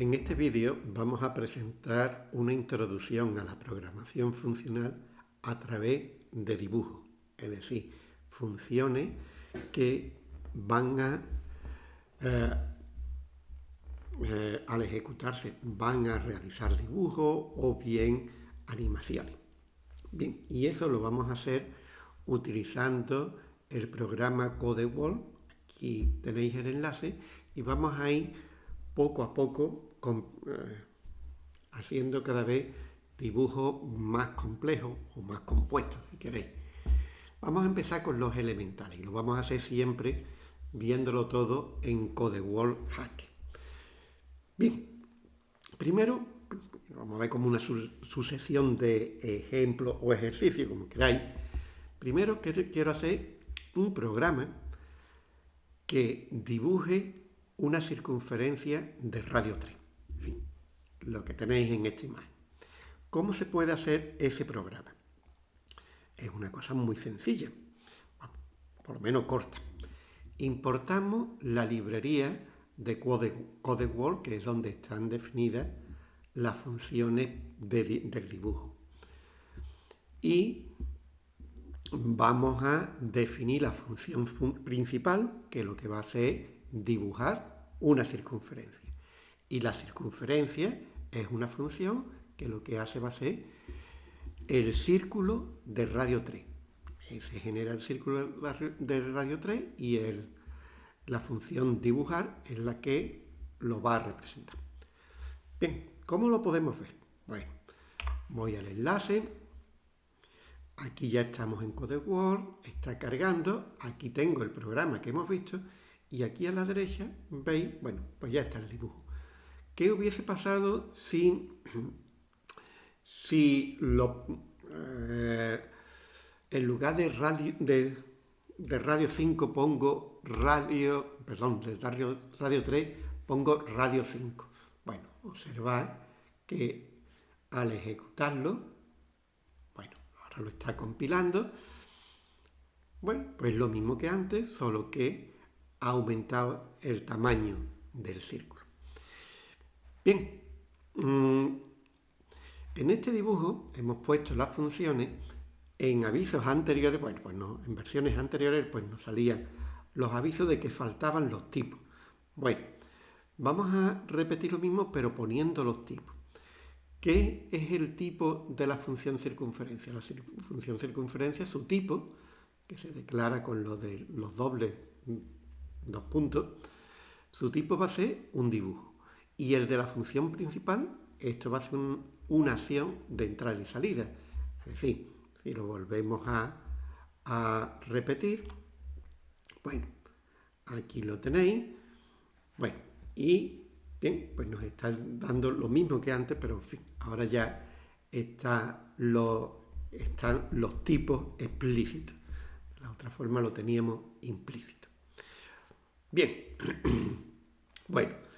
En este vídeo vamos a presentar una introducción a la programación funcional a través de dibujo, es decir, funciones que van a, eh, eh, al ejecutarse, van a realizar dibujos o bien animaciones. Bien, y eso lo vamos a hacer utilizando el programa CodeWall, aquí tenéis el enlace, y vamos a ir poco a poco eh, haciendo cada vez dibujos más complejos o más compuestos, si queréis. Vamos a empezar con los elementales y lo vamos a hacer siempre viéndolo todo en CodeWall Hack. Bien, primero vamos a ver como una sucesión de ejemplos o ejercicios, como queráis. Primero quiero hacer un programa que dibuje una circunferencia de radio 3. Lo que tenéis en esta imagen. ¿Cómo se puede hacer ese programa? Es una cosa muy sencilla, por lo menos corta. Importamos la librería de CodeWall, que es donde están definidas las funciones del dibujo. Y vamos a definir la función principal, que lo que va a hacer es dibujar una circunferencia. Y la circunferencia es una función que lo que hace va a ser el círculo de radio 3. Se genera el círculo de radio 3 y el, la función dibujar es la que lo va a representar. Bien, ¿cómo lo podemos ver? Bueno, voy al enlace, aquí ya estamos en CodeWord, está cargando, aquí tengo el programa que hemos visto y aquí a la derecha, veis, bueno, pues ya está el dibujo. ¿Qué hubiese pasado si, si eh, en lugar de radio, de, radio 5 pongo radio, perdón, de radio, radio 3 pongo radio 5? Bueno, observad que al ejecutarlo, bueno, ahora lo está compilando, bueno, pues lo mismo que antes, solo que ha aumentado el tamaño del círculo. Bien, mm, en este dibujo hemos puesto las funciones en avisos anteriores, bueno, pues no, en versiones anteriores pues nos salían los avisos de que faltaban los tipos. Bueno, vamos a repetir lo mismo pero poniendo los tipos. ¿Qué es el tipo de la función circunferencia? La función circunferencia, su tipo, que se declara con lo de los dobles dos puntos, su tipo va a ser un dibujo. Y el de la función principal, esto va a ser una acción de entrada y salida. Es decir, si lo volvemos a, repetir, bueno, aquí lo tenéis. Bueno, y bien, pues nos está dando lo mismo que antes, pero en fin, ahora ya está lo, están los tipos explícitos. De la otra forma lo teníamos implícito. Bien, bueno,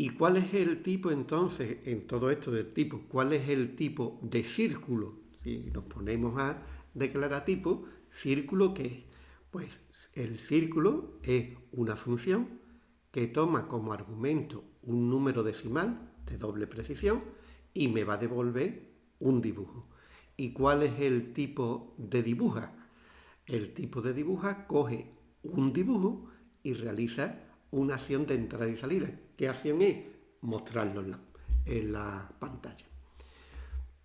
¿y cuál es el tipo entonces, en todo esto del tipo, cuál es el tipo de círculo? Si nos ponemos a declarar tipo, ¿círculo qué es? Pues el círculo es una función que toma como argumento un número decimal de doble precisión y me va a devolver un dibujo. ¿Y cuál es el tipo de dibuja? El tipo de dibuja coge un dibujo y realiza una acción de entrada y salida. ¿Qué acción es? Mostrarlo en la, pantalla.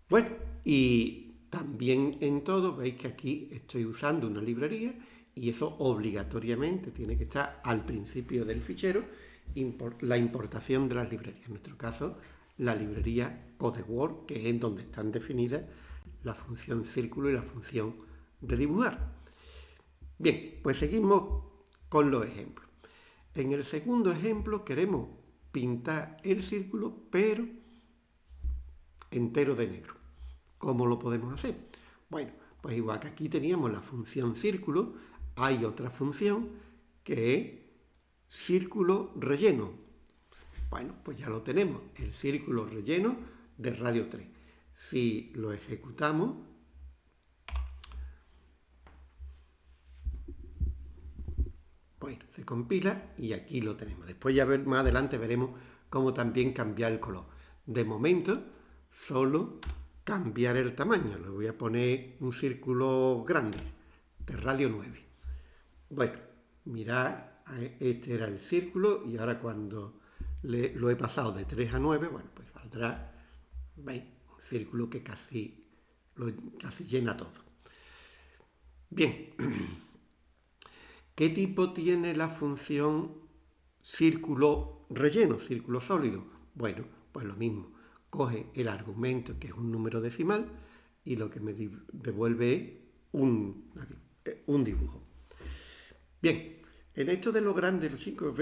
Bueno, y también en todo veis que aquí estoy usando una librería y eso obligatoriamente tiene que estar al principio del fichero la importación de las librerías. En nuestro caso, la librería CodeWord, que es en donde están definidas la función círculo y la función de dibujar. Bien, pues seguimos con los ejemplos. En el segundo ejemplo queremos pintar el círculo, pero entero de negro. ¿Cómo lo podemos hacer? Bueno, pues igual que aquí teníamos la función círculo, hay otra función que es círculo relleno. Bueno, pues ya lo tenemos, el círculo relleno de radio 3. Si lo ejecutamos, Bueno, compila y aquí lo tenemos. Después ya ver, más adelante veremos como también cambiar el color. De momento, solo cambiar el tamaño. Le voy a poner un círculo grande, de radio 9. Bueno, mirad, este era el círculo y ahora cuando lo he pasado de 3 a 9, bueno, pues saldrá, ¿veis? Un círculo que casi, casi llena todo. Bien, ¿qué tipo tiene la función círculo relleno, círculo sólido? Bueno, pues lo mismo, coge el argumento que es un número decimal y lo que me devuelve es un, un dibujo. Bien, en esto de lo grande, los cinco,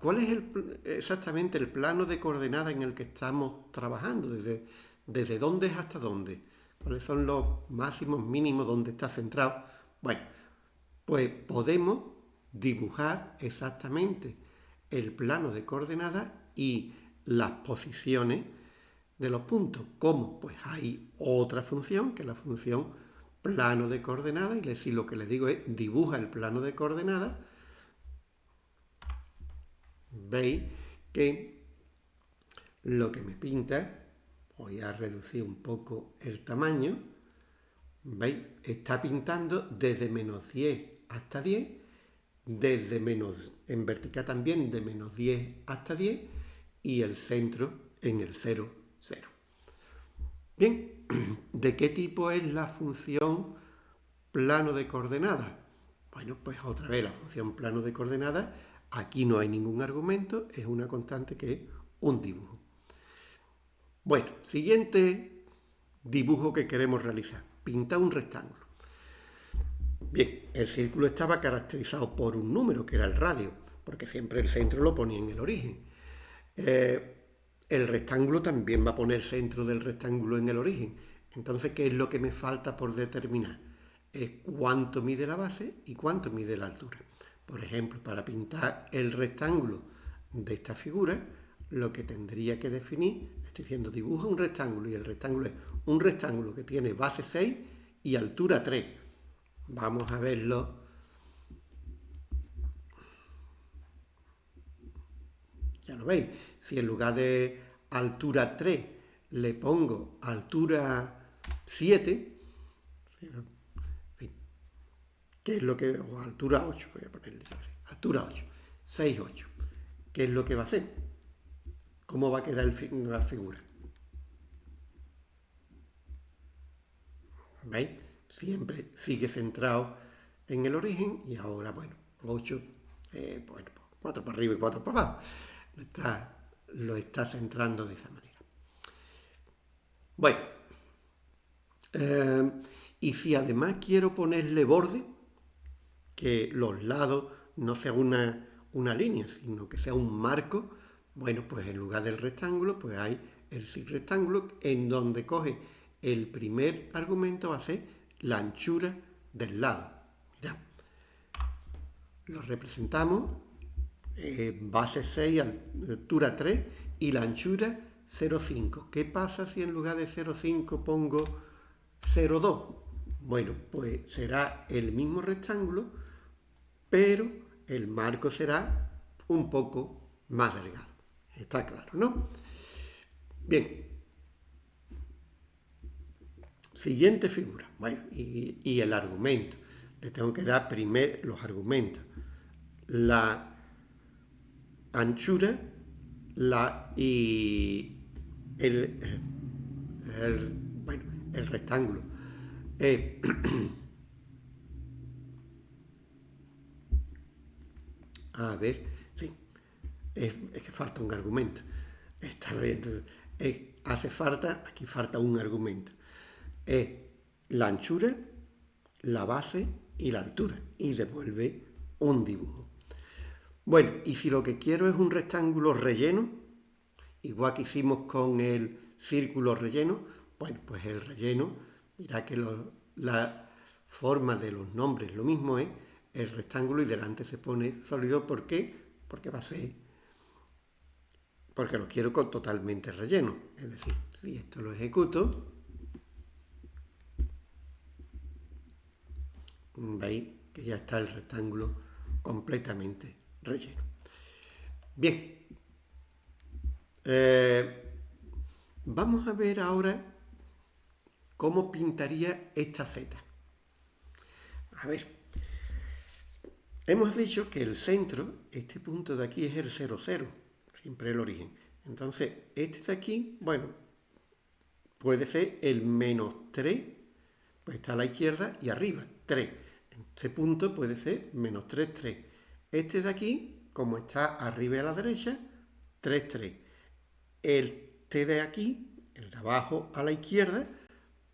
¿cuál es exactamente el plano de coordenada en el que estamos trabajando? Desde, ¿Desde dónde es hasta dónde? ¿Cuáles son los máximos, mínimos, dónde está centrado? Bueno, pues podemos dibujar exactamente el plano de coordenadas y las posiciones de los puntos. ¿Cómo? Pues hay otra función, que es la función plano de coordenadas, y si lo que le digo es dibuja el plano de coordenadas, veis que lo que me pinta, voy a reducir un poco el tamaño, veis, está pintando desde menos 10 hasta 10, desde menos, en vertical también, de menos 10 hasta 10, y el centro en el 0, 0. Bien, ¿de qué tipo es la función plano de coordenadas? Bueno, pues otra vez la función plano de coordenadas Aquí no hay ningún argumento, es una constante que es un dibujo. Bueno, siguiente dibujo que queremos realizar. Pinta un rectángulo. Bien, el círculo estaba caracterizado por un número, que era el radio, porque siempre el centro lo ponía en el origen. Eh, el rectángulo también va a poner centro del rectángulo en el origen. Entonces, ¿qué es lo que me falta por determinar? Es cuánto mide la base y cuánto mide la altura. Por ejemplo, para pintar el rectángulo de esta figura, lo que tendría que definir, estoy diciendo, dibuja un rectángulo y el rectángulo es un rectángulo que tiene base 6 y altura 3. Vamos a verlo. Ya lo veis, si en lugar de altura 3 le pongo altura 7, ¿Qué es lo que, o altura 8, voy a ponerle altura 8, 6, 8. ¿Qué es lo que va a hacer? ¿Cómo va a quedar la figura? ¿Veis? Siempre sigue centrado en el origen y ahora, bueno, 8, eh, bueno, 4 para arriba y 4 para abajo. Está, lo está centrando de esa manera. Bueno, eh, y si además quiero ponerle borde, que los lados no sean una, línea, sino que sea un marco, bueno, pues en lugar del rectángulo, pues hay el rectángulo en donde coge el primer argumento va a ser la anchura del lado. Mirad, lo representamos, eh, base 6, altura 3 y la anchura 0,5. ¿Qué pasa si en lugar de 0,5 pongo 0,2? Bueno, pues será el mismo rectángulo, pero el marco será un poco más delgado. Está claro, ¿no? Bien. Siguiente figura. Y, el argumento. Le tengo que dar primero los argumentos. La anchura la, y el, bueno, el rectángulo. Eh, A ver, sí, es, que falta un argumento. Está bien, hace falta, aquí falta un argumento. Es la anchura, la base y la altura. Y devuelve un dibujo. Bueno, y si lo que quiero es un rectángulo relleno, igual que hicimos con el círculo relleno, bueno, pues el relleno, mira que la forma de los nombres lo mismo es, el rectángulo y delante se pone sólido. ¿Por qué? Porque va a ser, porque lo quiero con totalmente relleno. Es decir, si esto lo ejecuto, veis que ya está el rectángulo completamente relleno. Bien, Eh, vamos a ver ahora cómo pintaría esta Z. A ver, hemos dicho que el centro, este punto de aquí es el 0, 0, siempre el origen. Entonces, este de aquí, bueno, puede ser el menos 3, pues está a la izquierda y arriba, 3. Este punto puede ser menos 3, 3. Este de aquí, como está arriba y a la derecha, 3, 3. El T de aquí, el de abajo a la izquierda,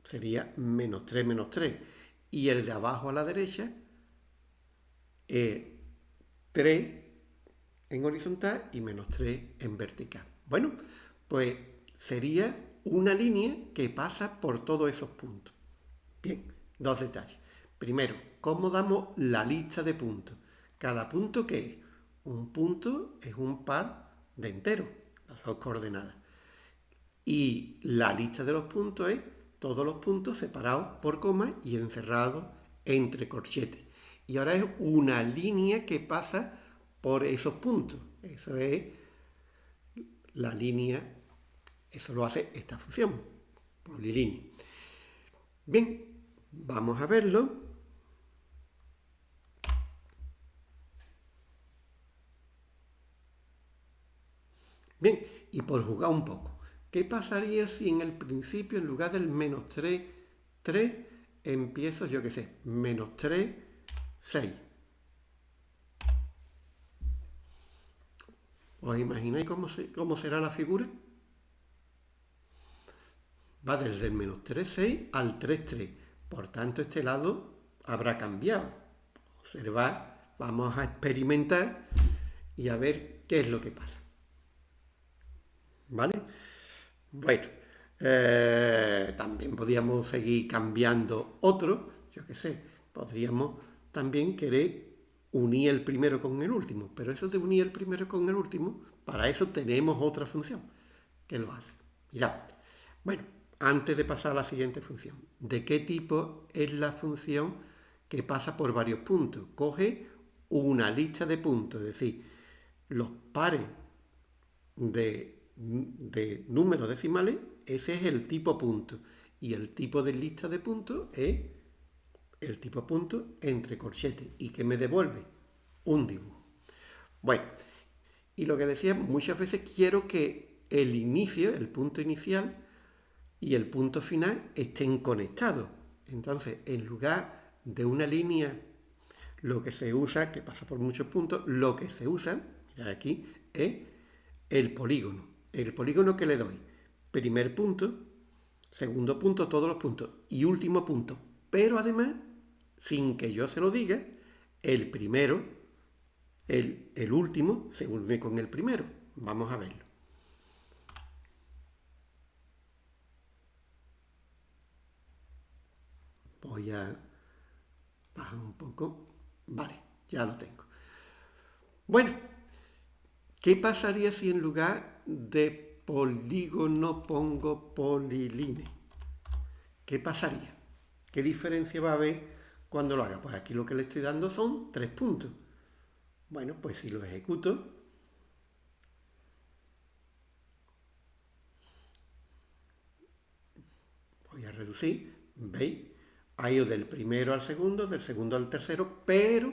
sería menos 3, menos 3. Y el de abajo a la derecha, eh, 3 en horizontal y menos 3 en vertical. Bueno, pues sería una línea que pasa por todos esos puntos. Bien, dos detalles. Primero, ¿cómo damos la lista de puntos? Cada punto que es un punto es un par de enteros, las dos coordenadas. Y la lista de los puntos es todos los puntos separados por coma y encerrados entre corchetes. Y ahora es una línea que pasa por esos puntos. Eso es la línea, eso lo hace esta función, polilínea. Bien, vamos a verlo. Bien, y por jugar un poco, ¿qué pasaría si en el principio, en lugar del menos 3, 3, empiezo, yo qué sé, menos 3, 6? ¿Os imagináis cómo, cómo será la figura? Va desde el menos 3, 6 al 3, 3. Por tanto, este lado habrá cambiado. Observad, vamos a experimentar y a ver qué es lo que pasa. ¿Vale? Bueno, eh, también podríamos seguir cambiando otro, yo qué sé, podríamos también querer unir el primero con el último, pero eso de unir el primero con el último, para eso tenemos otra función que lo hace. Mirad, bueno, antes de pasar a la siguiente función, ¿de qué tipo es la función que pasa por varios puntos? Coge una lista de puntos, es decir, los pares de de números decimales, ese es el tipo punto. Y el tipo de lista de puntos es el tipo punto entre corchetes. ¿Y que me devuelve? Un dibujo. Bueno, y lo que decía, muchas veces quiero que el inicio, el punto inicial y el punto final estén conectados. Entonces, en lugar de una línea, lo que se usa, que pasa por muchos puntos, lo que se usa, mirad aquí, es el polígono el polígono que le doy, primer punto, segundo punto, todos los puntos, y último punto. Pero además, sin que yo se lo diga, el primero, el, el último, se une con el primero. Vamos a verlo. Voy a bajar un poco. Vale, ya lo tengo. Bueno, ¿qué pasaría si en lugar de polígono pongo poliline. ¿Qué pasaría? ¿Qué diferencia va a haber cuando lo haga? Pues aquí lo que le estoy dando son tres puntos. Bueno, pues si lo ejecuto, voy a reducir, ¿veis? Ha ido del primero al segundo, del segundo al tercero, pero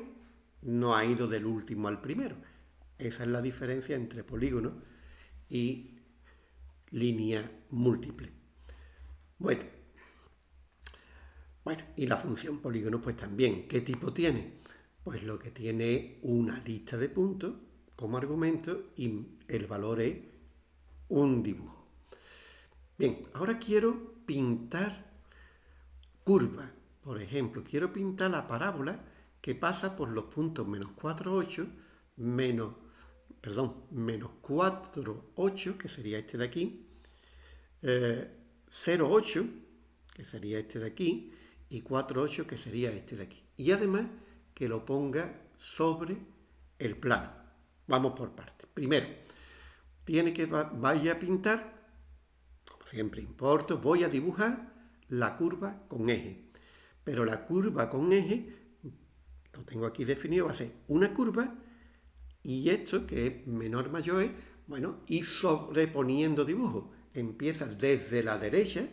no ha ido del último al primero. Esa es la diferencia entre polígono y línea múltiple. Bueno, bueno, y la función polígono pues también, ¿qué tipo tiene? Pues lo que tiene una lista de puntos como argumento y el valor es un dibujo. Bien, ahora quiero pintar curva. Por ejemplo, quiero pintar la parábola que pasa por los puntos menos 4, 8, menos perdón, menos 4, 8, que sería este de aquí, 0, 8, que sería este de aquí, y 4, 8, que sería este de aquí. Y además que lo ponga sobre el plano. Vamos por partes. Primero, tiene que vaya a pintar, como siempre importo, voy a dibujar la curva con eje. Pero la curva con eje, lo tengo aquí definido, va a ser una curva y esto, que es menor mayor, es Bueno, y sobreponiendo dibujos. Empieza desde la derecha,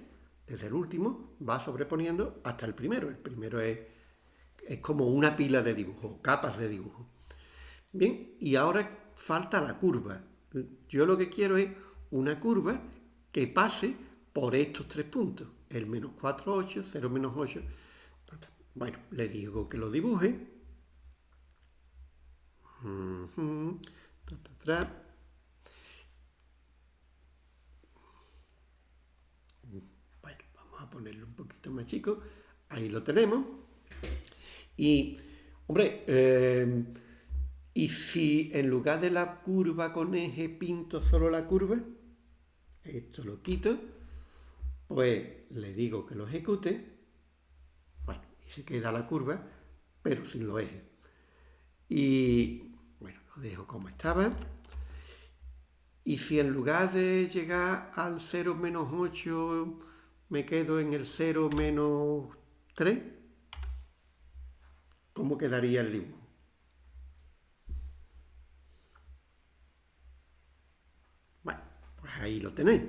desde el último, va sobreponiendo hasta el primero. El primero es, es como una pila de dibujos, capas de dibujos. Bien, y ahora falta la curva. Yo lo que quiero es una curva que pase por estos tres puntos. El menos 4, 8, 0, menos 8. Bueno, le digo que lo dibuje. Bueno, vamos a ponerlo un poquito más chico. Ahí lo tenemos. Y, hombre, eh, y si en lugar de la curva con eje pinto solo la curva, esto lo quito, pues le digo que lo ejecute, bueno, y se queda la curva, pero sin los ejes. Y dejo como estaba. Y si en lugar de llegar al 0 menos 8 me quedo en el 0 menos 3, ¿cómo quedaría el dibujo? Bueno, pues ahí lo tenéis.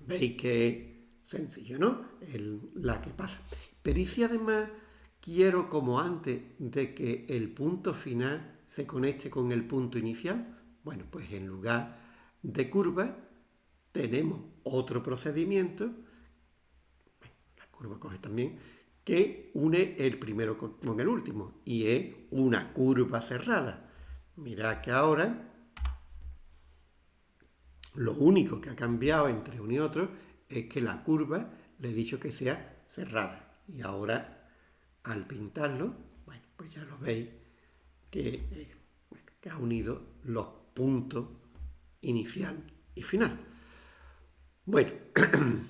Veis que sencillo, ¿no? la que pasa. Pero ¿y si además quiero, como antes, de que el punto final se conecte con el punto inicial? Bueno, pues en lugar de curva tenemos otro procedimiento, la curva coge también, que une el primero con el último y es una curva cerrada. Mirad que ahora lo único que ha cambiado entre uno y otro es que la curva le he dicho que sea cerrada. Y ahora, al pintarlo, bueno, pues ya lo veis que, ha unido los puntos inicial y final. Bueno,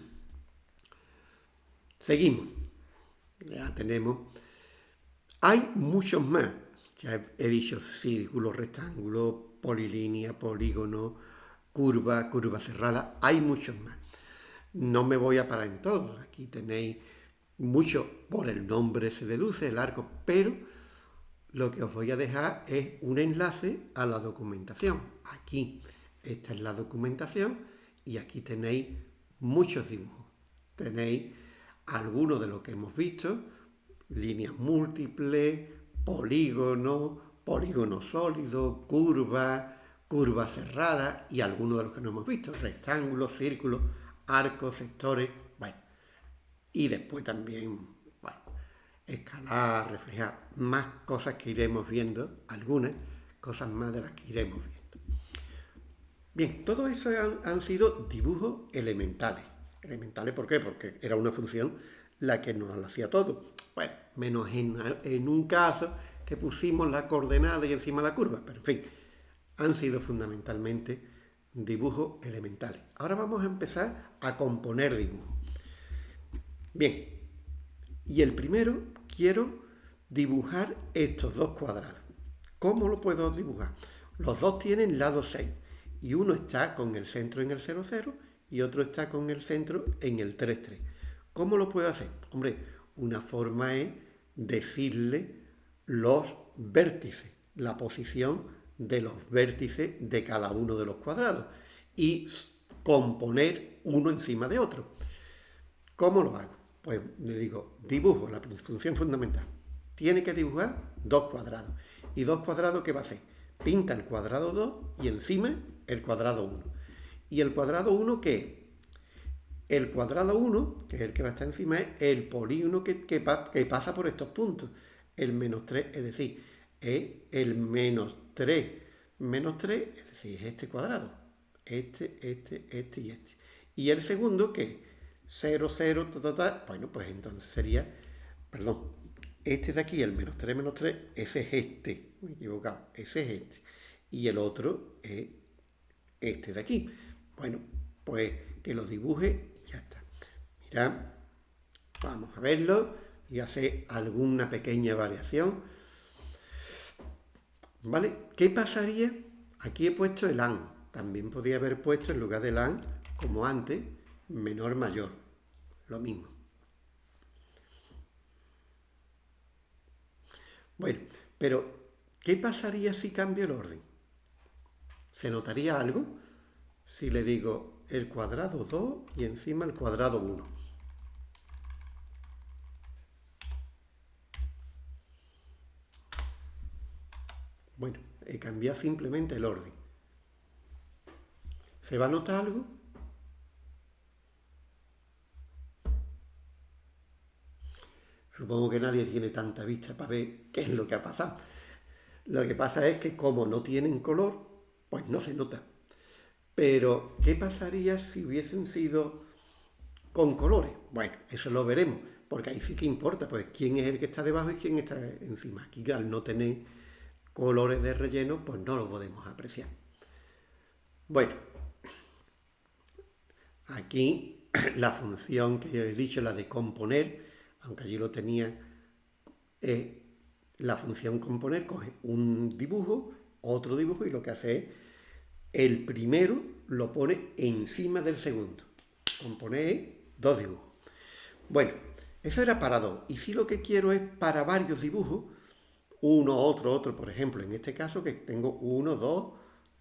seguimos. Ya tenemos. Hay muchos más. Ya he dicho círculo, rectángulo, polilínea, polígono, curva, curva cerrada. Hay muchos más. No me voy a parar en todos. Aquí tenéis mucho, por el nombre se deduce el arco, pero lo que os voy a dejar es un enlace a la documentación. Aquí esta es la documentación y aquí tenéis muchos dibujos. Tenéis algunos de lo que hemos visto, líneas múltiples, polígonos, polígono sólido, curva, curva cerrada y algunos de los que no hemos visto, rectángulos, círculos, arcos, sectores, bueno. Y después también, escalar, reflejar, más cosas que iremos viendo, algunas cosas más de las que iremos viendo. Bien, todo eso han, sido dibujos elementales. Elementales, ¿por qué? Porque era una función la que nos lo hacía todo. Bueno, menos en, un caso que pusimos la coordenada y encima la curva, pero en fin, han sido fundamentalmente dibujos elementales. Ahora vamos a empezar a componer dibujos. Bien, y el primero quiero dibujar estos dos cuadrados. ¿Cómo lo puedo dibujar? Los dos tienen lado 6 y uno está con el centro en el 0, 0 y otro está con el centro en el 3, 3. ¿Cómo lo puedo hacer? Hombre, una forma es decirle los vértices, la posición de los vértices de cada uno de los cuadrados y componer uno encima de otro. ¿Cómo lo hago? Pues le digo, dibujo, la función fundamental. Tiene que dibujar dos cuadrados. ¿Y dos cuadrados qué va a hacer? Pinta el cuadrado 2 y encima el cuadrado 1. ¿Y el cuadrado 1 qué es? El cuadrado 1, que es el que va a estar encima, es el polígono que, que, pasa por estos puntos. El menos 3, es decir, es el menos 3 menos 3, es decir, es este cuadrado. Este, este, este y este. Y el segundo, que 0, 0, ta, ta, ta, bueno, pues entonces sería, perdón, este de aquí, el menos 3, menos 3, ese es este, me he equivocado, ese es este. Y el otro es este de aquí. Bueno, pues que lo dibuje y ya está. Mirad, vamos a verlo y hacer alguna pequeña variación. ¿Vale? ¿Qué pasaría? Aquí he puesto el AN. También podría haber puesto en lugar del AN, como antes, menor mayor. Lo mismo. Bueno, pero ¿qué pasaría si cambio el orden? ¿Se notaría algo? si le digo el cuadrado 2 y encima el cuadrado 1? Bueno, he cambiado simplemente el orden. ¿Se va a notar algo? Supongo que nadie tiene tanta vista para ver qué es lo que ha pasado. Lo que pasa es que como no tienen color, pues no se nota. Pero, ¿qué pasaría si hubiesen sido con colores? Bueno, eso lo veremos, porque ahí sí que importa, pues quién es el que está debajo y quién está encima. Aquí al no tener colores de relleno, pues no lo podemos apreciar. Bueno, aquí la función que he dicho, la de componer, aunque allí lo tenía, eh, la función componer coge un dibujo, otro dibujo, y lo que hace es, el primero lo pone encima del segundo. Componer dos dibujos. Bueno, eso era para dos. Y si lo que quiero es para varios dibujos, uno, otro, otro, por ejemplo, en este caso que tengo uno, dos,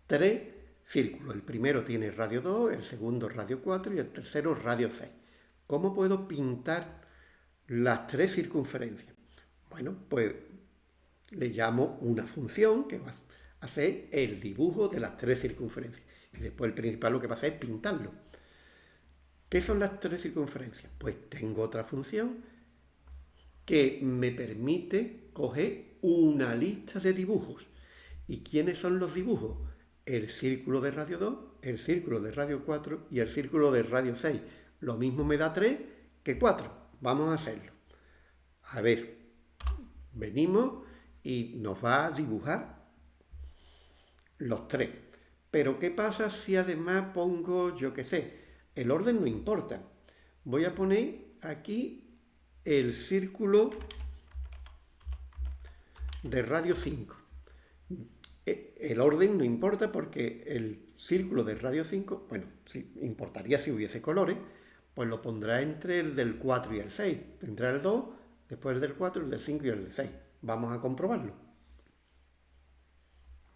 tres círculos. El primero tiene radio 2, el segundo radio 4 y el tercero radio 6. ¿Cómo puedo pintar las tres circunferencias. Bueno, pues le llamo una función que va a hacer el dibujo de las tres circunferencias. Y después el principal lo que va a hacer es pintarlo. ¿Qué son las tres circunferencias? Pues tengo otra función que me permite coger una lista de dibujos. ¿Y quiénes son los dibujos? El círculo de radio 2, el círculo de radio 4 y el círculo de radio 6. Lo mismo me da 3 que 4. Vamos a hacerlo. A ver, venimos y nos va a dibujar los tres. Pero ¿qué pasa si además pongo, yo qué sé, el orden no importa? Voy a poner aquí el círculo de radio 5. E, el orden no importa porque el círculo de radio 5, bueno, importaría si hubiese colores, pues lo pondrá entre el del 4 y el 6. Tendrá el 2, después el del 4, el del 5 y el del 6. Vamos a comprobarlo.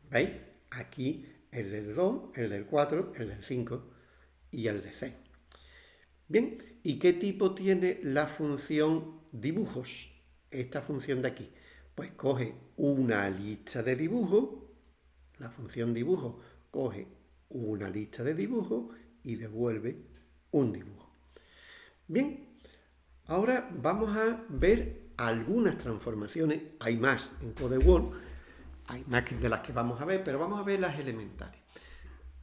¿Veis? Aquí el del 2, el del 4, el del 5 y el de 6. Bien, ¿y qué tipo tiene la función dibujos? Esta función de aquí. Pues coge una lista de dibujos, la función dibujo coge una lista de dibujos y devuelve un dibujo. Bien, ahora vamos a ver algunas transformaciones, hay más en CodeWorld, hay más de las que vamos a ver, pero vamos a ver las elementales,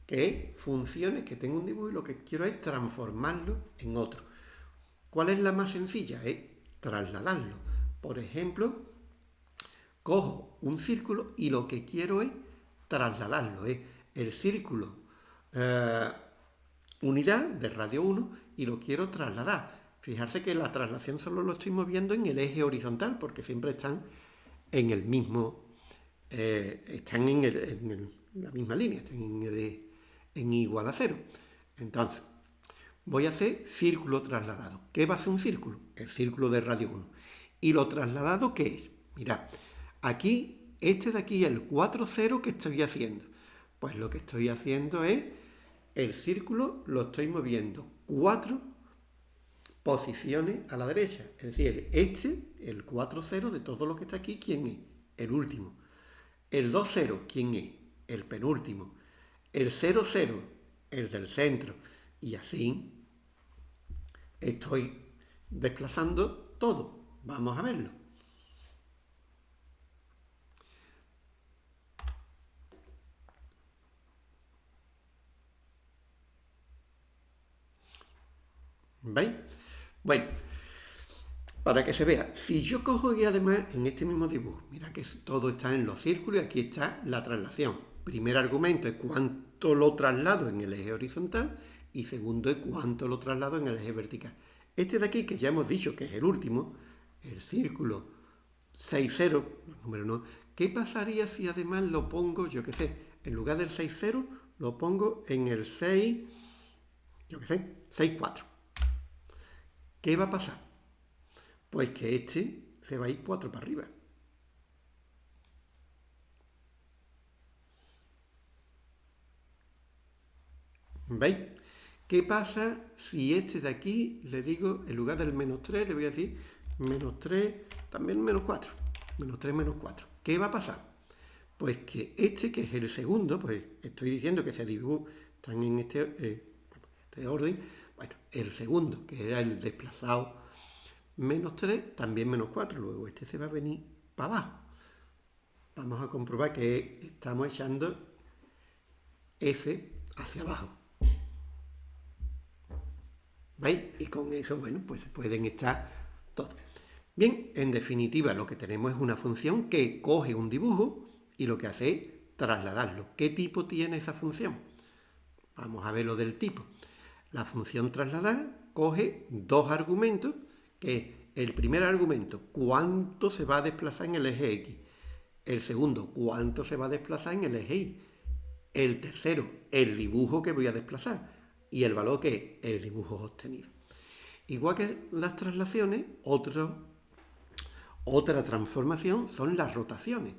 que es funciones que tengo un dibujo y lo que quiero es transformarlo en otro. ¿Cuál es la más sencilla? Es trasladarlo. Por ejemplo, cojo un círculo y lo que quiero es trasladarlo. Es el círculo eh, unidad de radio 1 y lo quiero trasladar. Fijarse que la traslación solo lo estoy moviendo en el eje horizontal, porque siempre están en el mismo, eh, están en, la misma línea, están en, en igual a cero. Entonces, voy a hacer círculo trasladado. ¿Qué va a ser un círculo? El círculo de radio 1. ¿Y lo trasladado qué es? Mirad, aquí, este de aquí, el 4, 0 que estoy haciendo. Pues lo que estoy haciendo es el círculo lo estoy moviendo cuatro posiciones a la derecha. Es decir, este, el 4-0 de todo lo que está aquí, ¿quién es? El último. El 2-0, ¿quién es? El penúltimo. El 0-0, el del centro. Y así estoy desplazando todo. Vamos a verlo. ¿Veis? Bueno, para que se vea, si yo cojo y además en este mismo dibujo, mira que todo está en los círculos y aquí está la traslación. Primer argumento es cuánto lo traslado en el eje horizontal y segundo es cuánto lo traslado en el eje vertical. Este de aquí, que ya hemos dicho que es el último, el círculo 6-0, número 1, ¿qué pasaría si además lo pongo, yo qué sé, en lugar del 6-0, lo pongo en el 6, yo qué sé, 6-4? ¿Qué va a pasar? Pues que este se va a ir 4 para arriba. ¿Veis? ¿Qué pasa si este de aquí le digo, en lugar del menos 3, le voy a decir menos 3, también menos 4? Menos 3, menos 4. ¿Qué va a pasar? Pues que este, que es el segundo, pues estoy diciendo que se dibujo, están en este, eh, este orden, bueno, el segundo, que era el desplazado menos 3, también menos 4, luego este se va a venir para abajo. Vamos a comprobar que estamos echando F hacia abajo. ¿Veis? Y con eso, bueno, pues pueden estar todos. Bien, en definitiva, lo que tenemos es una función que coge un dibujo y lo que hace es trasladarlo. ¿Qué tipo tiene esa función? Vamos a ver lo del tipo. La función trasladar coge dos argumentos, que el primer argumento, cuánto se va a desplazar en el eje X. El segundo, cuánto se va a desplazar en el eje Y. El tercero, el dibujo que voy a desplazar. Y el valor que es el dibujo obtenido. Igual que las traslaciones, otra transformación son las rotaciones.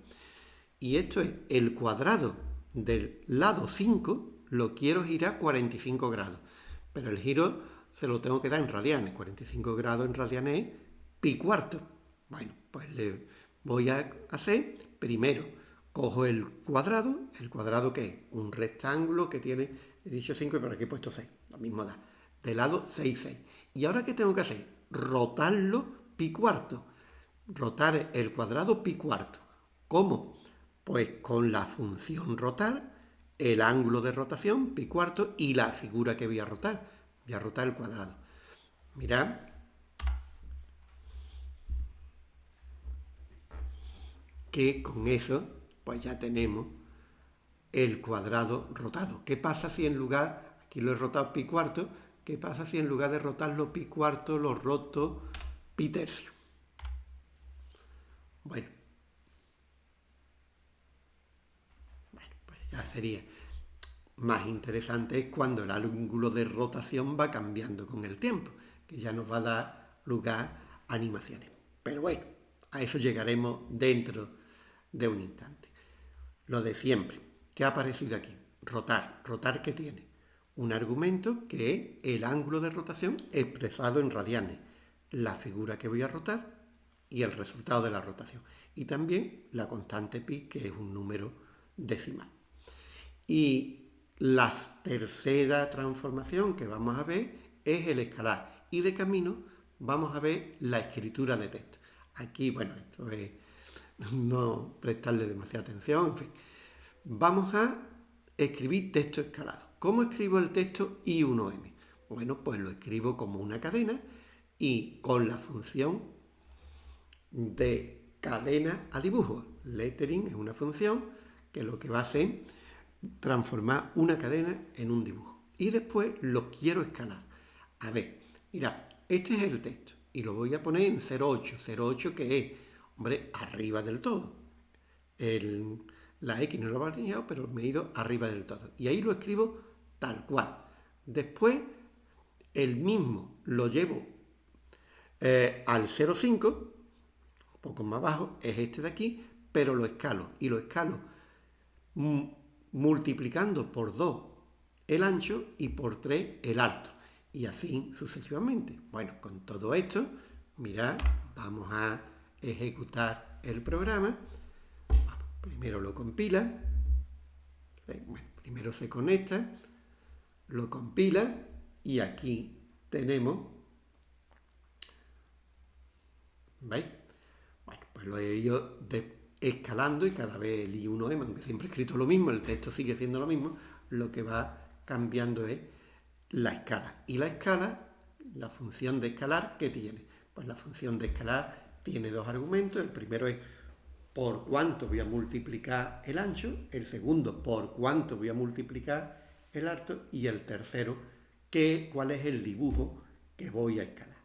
Y esto es el cuadrado del lado 5, lo quiero girar 45 grados. Pero el giro se lo tengo que dar en radianes. 45 grados en radianes es pi cuarto. Bueno, pues le voy a hacer, primero, cojo el cuadrado, el cuadrado que es un rectángulo que tiene, he dicho 5 y por aquí he puesto 6, lo mismo da, de lado 6, 6. ¿Y ahora qué tengo que hacer? Rotarlo pi cuarto. Rotar el cuadrado pi cuarto. ¿Cómo? Pues con la función rotar el ángulo de rotación, pi cuarto, y la figura que voy a rotar. Voy a rotar el cuadrado. Mirad. Que con eso, pues ya tenemos el cuadrado rotado. ¿Qué pasa si en lugar, aquí lo he rotado pi cuarto, qué pasa si en lugar de rotarlo pi cuarto lo roto pi tercio? Bueno, ya sería más interesante es cuando el ángulo de rotación va cambiando con el tiempo, que ya nos va a dar lugar a animaciones. Pero bueno, a eso llegaremos dentro de un instante. Lo de siempre, ¿qué ha aparecido aquí? Rotar. ¿Rotar qué tiene? Un argumento que es el ángulo de rotación expresado en radianes, la figura que voy a rotar y el resultado de la rotación. Y también la constante pi, que es un número decimal. Y la tercera transformación que vamos a ver es el escalar. Y de camino vamos a ver la escritura de texto. Aquí, bueno, esto es no prestarle demasiada atención, en fin. Vamos a escribir texto escalado. ¿Cómo escribo el texto I1M? Bueno, pues lo escribo como una cadena y con la función de cadena a dibujo. Lettering es una función que lo que va a hacer transformar una cadena en un dibujo. Y después lo quiero escalar. A ver, mira, este es el texto y lo voy a poner en 0,8. 0,8 que es, hombre, arriba del todo. la X no lo he alineado, pero me he ido arriba del todo. Y ahí lo escribo tal cual. Después, el mismo lo llevo eh, al 0,5, un poco más abajo, es este de aquí, pero lo escalo. Y lo escalo mm, multiplicando por 2 el ancho y por 3 el alto. Y así sucesivamente. Bueno, con todo esto, mirad, vamos a ejecutar el programa. primero lo compila. Eh, primero se conecta, lo compila y aquí tenemos ¿Veis? Bueno, pues lo he ido de, escalando y cada vez el I1M, aunque siempre he escrito lo mismo, el texto sigue siendo lo mismo, lo que va cambiando es la escala. Y la escala, la función de escalar, ¿qué tiene? Pues la función de escalar tiene dos argumentos. El primero es por cuánto voy a multiplicar el ancho, el segundo por cuánto voy a multiplicar el alto y el tercero que, cuál es el dibujo que voy a escalar.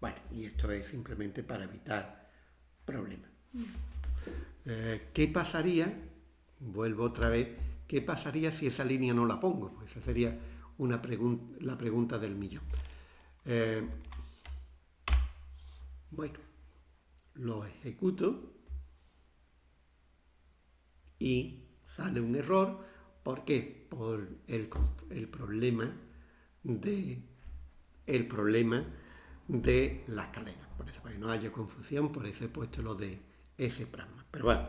Bueno, y esto es simplemente para evitar problemas. Eh, ¿Qué pasaría? Vuelvo otra vez. ¿Qué pasaría si esa línea no la pongo? Pues esa sería una la pregunta del millón. Eh, bueno, lo ejecuto y sale un error ¿Por qué? Por el, problema de el problema de las cadenas. Por eso, para que no haya confusión, por eso he puesto lo de ese pragma. Pero bueno.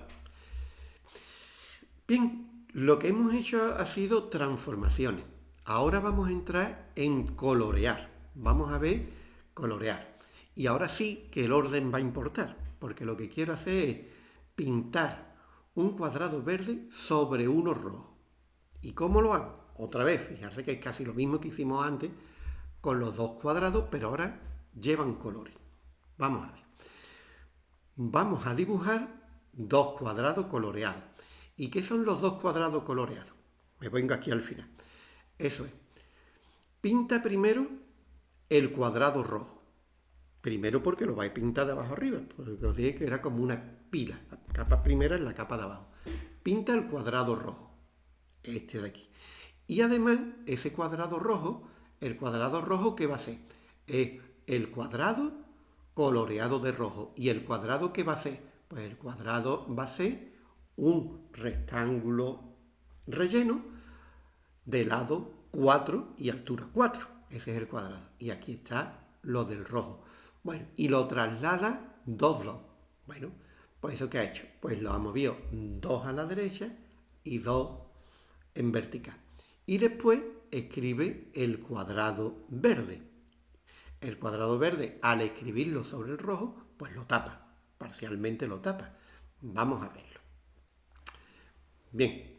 Bien, lo que hemos hecho ha sido transformaciones. Ahora vamos a entrar en colorear. Vamos a ver colorear. Y ahora sí que el orden va a importar, porque lo que quiero hacer es pintar un cuadrado verde sobre uno rojo. ¿Y cómo lo hago? Otra vez, fijarse que es casi lo mismo que hicimos antes con los dos cuadrados, pero ahora llevan colores. Vamos a ver. Vamos a dibujar dos cuadrados coloreados. ¿Y qué son los dos cuadrados coloreados? Me vengo aquí al final. Eso es. Pinta primero el cuadrado rojo. Primero porque lo vais a pintar de abajo arriba, porque os dije que era como una pila. La capa primera es la capa de abajo. Pinta el cuadrado rojo, este de aquí. Y además, ese cuadrado rojo, el cuadrado rojo, ¿qué va a ser? Es el cuadrado coloreado de rojo. ¿Y el cuadrado qué va a ser? Pues el cuadrado va a ser un rectángulo relleno de lado 4 y altura 4. Ese es el cuadrado. Y aquí está lo del rojo. Bueno, y lo traslada 2, 2. Bueno, pues eso que ha hecho. Pues lo ha movido 2 a la derecha y 2 en vertical. Y después escribe el cuadrado verde. El cuadrado verde, al escribirlo sobre el rojo, pues lo tapa. Parcialmente lo tapa. Vamos a verlo. Bien.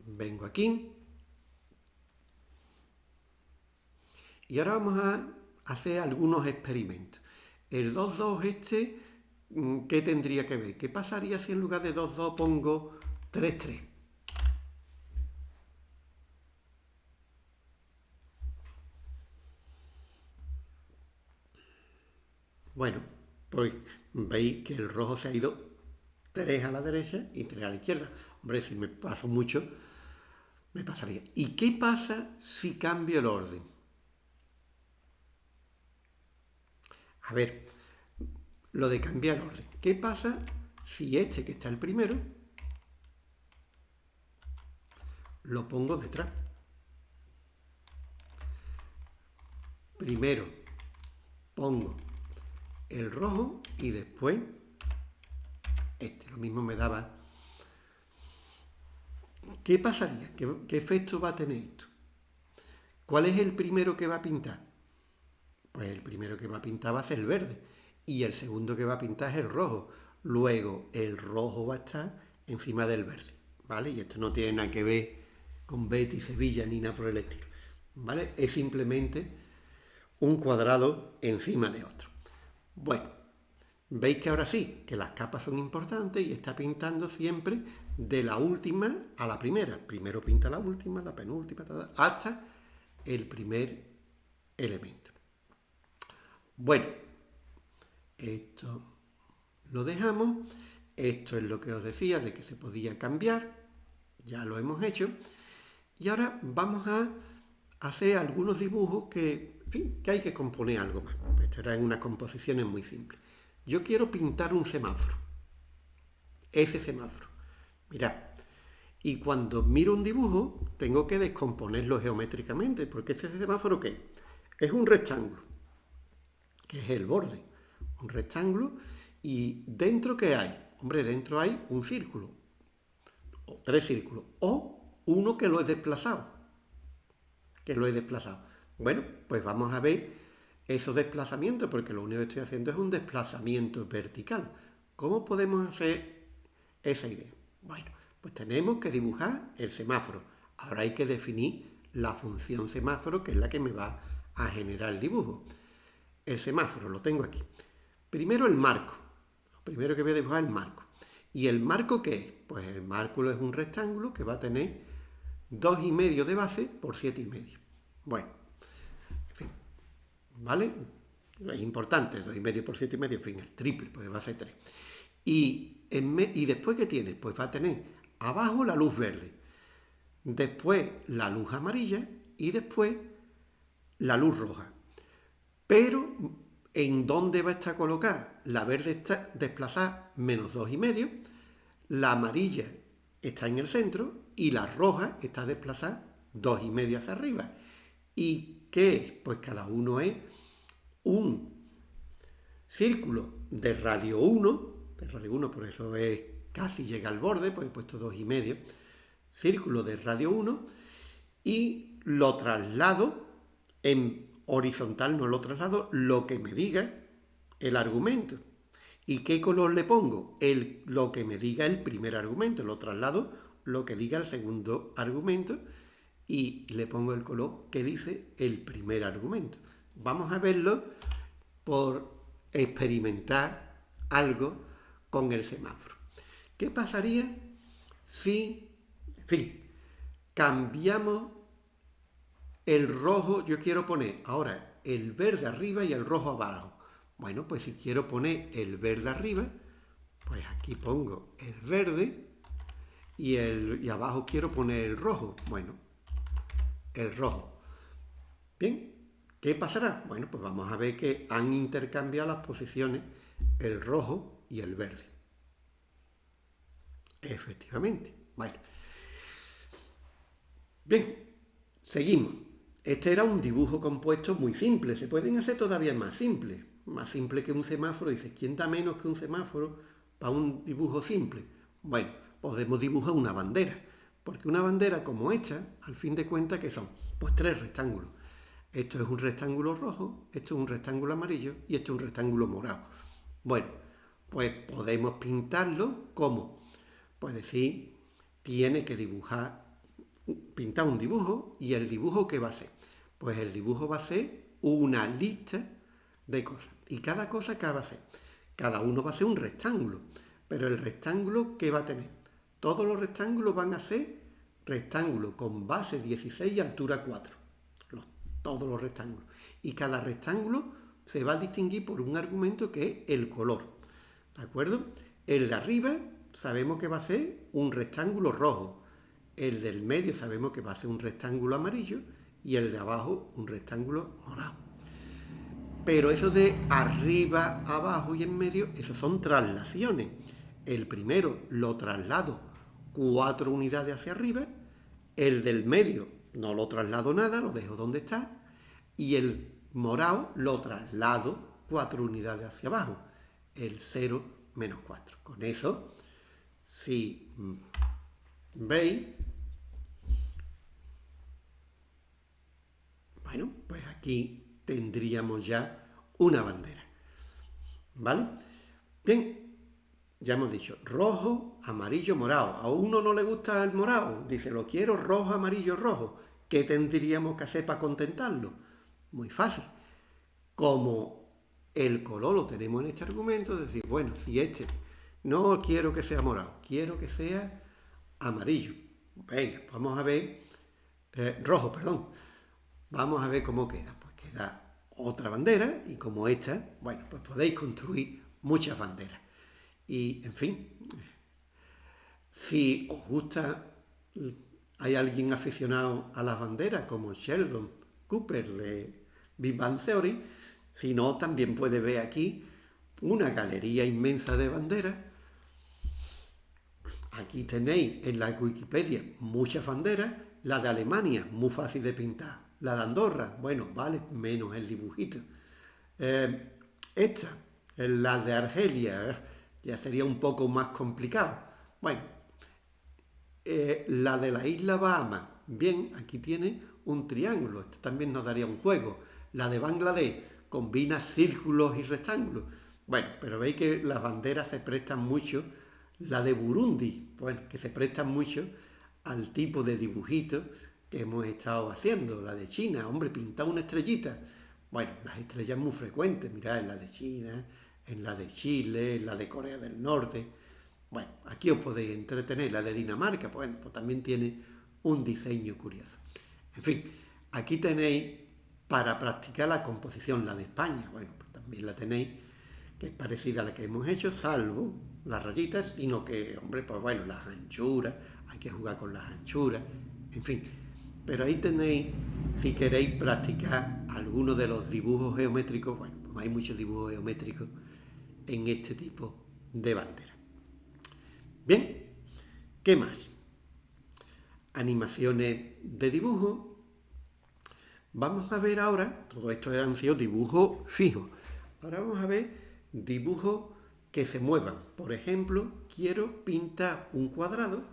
Vengo aquí. Y ahora vamos a hacer algunos experimentos. El 2, 2 este, mm, ¿qué tendría que ver? ¿Qué pasaría si en lugar de 2, 2 pongo 3, Bueno, pues veis que el rojo se ha ido 3 a la derecha y 3 a la izquierda. Hombre, si me paso mucho, me pasaría. ¿Y qué pasa si cambio el orden? A ver, lo de cambiar el orden. ¿Qué pasa si este que está el primero lo pongo detrás? Primero pongo el rojo y después este. Lo mismo me daba ¿Qué pasaría? ¿Qué, efecto va a tener esto? ¿Cuál es el primero que va a pintar? Pues el primero que va a pintar va a ser el verde y el segundo que va a pintar es el rojo. Luego el rojo va a estar encima del verde, ¿vale? Y esto no tiene nada que ver con Betty, Sevilla ni nada por el estilo, ¿vale? Es simplemente un cuadrado encima de otro. Bueno, veis que ahora sí, que las capas son importantes y está pintando siempre de la última a la primera. Primero pinta la última, la penúltima, hasta el primer elemento. Bueno, esto lo dejamos. Esto es lo que os decía de que se podía cambiar. Ya lo hemos hecho. Y ahora vamos a hacer algunos dibujos que, que hay que componer algo más. Esto era en unas composiciones muy simples. Yo quiero pintar un semáforo. Ese semáforo. Mirad, y cuando miro un dibujo, tengo que descomponerlo geométricamente, porque este semáforo, ¿qué? Es un rectángulo, que es el borde. Un rectángulo, y ¿dentro qué hay? Hombre, dentro hay un círculo, o tres círculos, o uno que lo he desplazado, que lo he desplazado. Bueno, pues vamos a ver esos desplazamientos, porque lo único que estoy haciendo es un desplazamiento vertical. ¿Cómo podemos hacer esa idea? Bueno, pues tenemos que dibujar el semáforo. Ahora hay que definir la función semáforo, que es la que me va a generar el dibujo. El semáforo lo tengo aquí. Primero el marco. Lo primero que voy a dibujar es el marco. ¿Y el marco qué es? Pues el marco es un rectángulo que va a tener 2,5 de base por 7,5. Bueno, ¿vale? Es importante, 2,5 por 7,5, en fin, el triple, pues va a ser 3. Y ¿Y después qué tiene? Pues va a tener abajo la luz verde, después la luz amarilla y después la luz roja. Pero, ¿en dónde va a estar colocada? La verde está desplazada menos dos y medio, la amarilla está en el centro y la roja está desplazada dos y medio hacia arriba. ¿Y qué es? Pues cada uno es un círculo de radio 1, de radio 1 por eso es casi llega al borde, pues he puesto dos y medio, círculo de radio 1 y lo traslado en horizontal, no lo traslado, lo que me diga el argumento. ¿Y qué color le pongo? El, lo que me diga el primer argumento, lo traslado lo que diga el segundo argumento y le pongo el color que dice el primer argumento. Vamos a verlo por experimentar algo con el semáforo. ¿Qué pasaría si, en fin, cambiamos el rojo, yo quiero poner ahora el verde arriba y el rojo abajo. Bueno, pues si quiero poner el verde arriba, pues aquí pongo el verde y, el, y abajo quiero poner el rojo. Bueno, el rojo. Bien, ¿qué pasará? Bueno, pues vamos a ver que han intercambiado las posiciones el rojo y el verde. Efectivamente. Bueno. Bien, seguimos. Este era un dibujo compuesto muy simple. Se pueden hacer todavía más simples. Más simple que un semáforo. Dice, ¿quién da menos que un semáforo para un dibujo simple? Bueno, podemos dibujar una bandera. Porque una bandera como esta, al fin de cuentas, que son? Pues tres rectángulos. Esto es un rectángulo rojo, esto es un rectángulo amarillo y esto es un rectángulo morado. Bueno, pues podemos pintarlo como, pues decir, tiene que dibujar, pintar un dibujo y el dibujo ¿qué va a ser? Pues el dibujo va a ser una lista de cosas. ¿Y cada cosa qué va a ser? Cada uno va a ser un rectángulo. Pero el rectángulo ¿qué va a tener? Todos los rectángulos van a ser rectángulos con base 16 y altura 4. Todos los rectángulos. Y cada rectángulo se va a distinguir por un argumento que es el color. ¿De acuerdo? El de arriba sabemos que va a ser un rectángulo rojo. El del medio sabemos que va a ser un rectángulo amarillo y el de abajo un rectángulo morado. Pero eso de arriba, abajo y en medio, esas son traslaciones. El primero lo traslado cuatro unidades hacia arriba, el del medio no lo traslado nada, lo dejo donde está, y el morado lo traslado cuatro unidades hacia abajo, el 0 menos 4. Con eso, si veis, bueno, pues aquí tendríamos ya una bandera. ¿Vale? Bien, ya hemos dicho, rojo, amarillo, morado. A uno no le gusta el morado, dice, lo quiero rojo, amarillo, rojo. ¿Qué tendríamos que hacer para contentarlo? Muy fácil. Como el color lo tenemos en este argumento, decir, bueno, si este no quiero que sea morado, quiero que sea amarillo. Venga, vamos a ver, eh, rojo, perdón. Vamos a ver cómo queda. Pues queda otra bandera y como esta, bueno, pues podéis construir muchas banderas. Y, en fin, si os gusta, hay alguien aficionado a las banderas, como Sheldon Cooper de Big Bang Theory, si no, también puede ver aquí una galería inmensa de banderas. Aquí tenéis en la Wikipedia muchas banderas, la de Alemania, muy fácil de pintar, la de Andorra, bueno, vale menos el dibujito. Eh, esta, la de Argelia, ya sería un poco más complicado. Bueno, eh, la de la isla Bahamas, bien, aquí tiene un triángulo, esto también nos daría un juego. La de Bangladesh combina círculos y rectángulos. Bueno, pero veis que las banderas se prestan mucho, la de Burundi, bueno, que se prestan mucho al tipo de dibujito que hemos estado haciendo. La de China, hombre, pinta una estrellita. Bueno, las estrellas muy frecuentes, mirad, la de China, en la de Chile, en la de Corea del Norte. Bueno, aquí os podéis entretener. La de Dinamarca, bueno, pues también tiene un diseño curioso. En fin, aquí tenéis para practicar la composición, la de España, bueno, pues también la tenéis, que es parecida a la que hemos hecho, salvo las rayitas, sino que, hombre, pues bueno, las anchuras, hay que jugar con las anchuras, en fin. Pero ahí tenéis, si queréis practicar alguno de los dibujos geométricos, bueno, pues hay muchos dibujos geométricos en este tipo de bandera. Bien, ¿Qué más? Animaciones de dibujo. Vamos a ver ahora, todo esto han sido dibujos fijos. Ahora vamos a ver dibujos que se muevan. Por ejemplo, quiero pintar un cuadrado,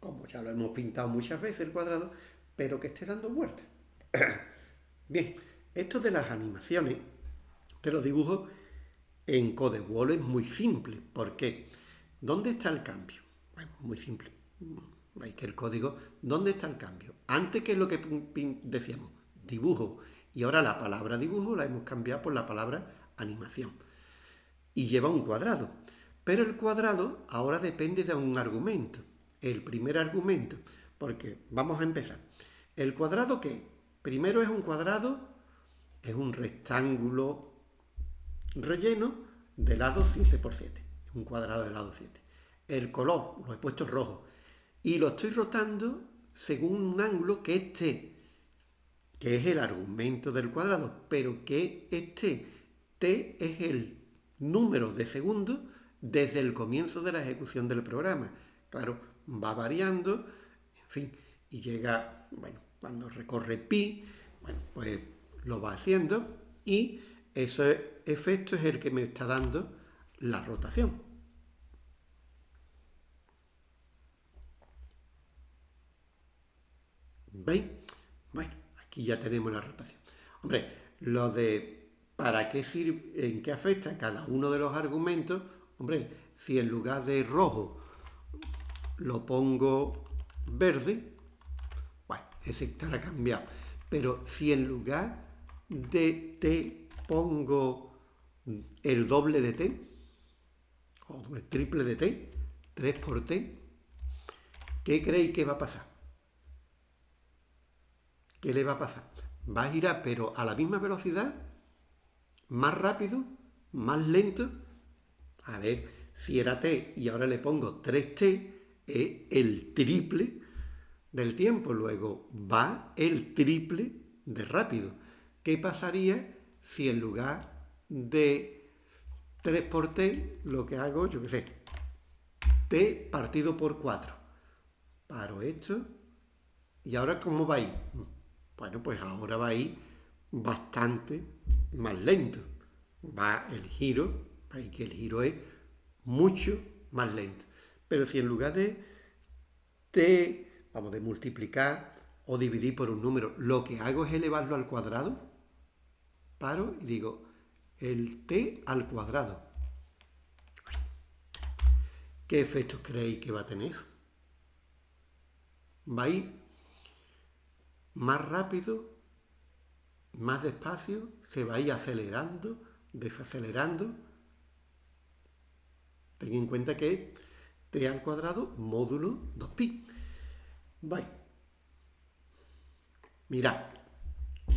como ya lo hemos pintado muchas veces el cuadrado, pero que esté dando vueltas. Bien, esto de las animaciones, de los dibujos, en CodeWall es muy simple. ¿Por qué? ¿Dónde está el cambio? Bueno, muy simple. Hay que el código, ¿dónde está el cambio? Antes que lo que decíamos, dibujo, y ahora la palabra dibujo la hemos cambiado por la palabra animación. Y lleva un cuadrado. Pero el cuadrado ahora depende de un argumento. El primer argumento, porque vamos a empezar. ¿El cuadrado qué? Primero es un cuadrado, es un rectángulo relleno de lado 7 por 7. Un cuadrado de lado 7. El color lo he puesto rojo. Y lo estoy rotando según un ángulo que esté, que es el argumento del cuadrado, pero que este t es el número de segundos desde el comienzo de la ejecución del programa. Claro, va variando, en fin, y llega, bueno, cuando recorre pi, bueno, pues lo va haciendo y ese efecto es el que me está dando la rotación. ¿Veis? Bueno, aquí ya tenemos la rotación. Hombre, lo de para qué sirve, en qué afecta cada uno de los argumentos, hombre, si en lugar de rojo lo pongo verde, bueno, ese estará cambiado. Pero si en lugar de t pongo el doble de t, o el triple de t, 3 por t, ¿qué creéis que va a pasar? ¿Qué le va a pasar? Va a girar, pero a la misma velocidad, más rápido, más lento. A ver, si era t y ahora le pongo 3t, es el triple del tiempo. Luego va el triple de rápido. ¿Qué pasaría si en lugar de 3 por t, lo que hago, yo qué sé, t partido por 4? Paro esto. ¿Y ahora cómo va a ir? Bueno, pues ahora va a ir bastante más lento. Va el giro, veis que el giro es mucho más lento. Pero si en lugar de t, vamos, de multiplicar o dividir por un número, lo que hago es elevarlo al cuadrado, paro y digo el t al cuadrado. ¿Qué efectos creéis que va a tener? Va a ir más rápido, más despacio, se va a ir acelerando, desacelerando. Ten en cuenta que es t al cuadrado módulo 2pi. Vale. Mirad,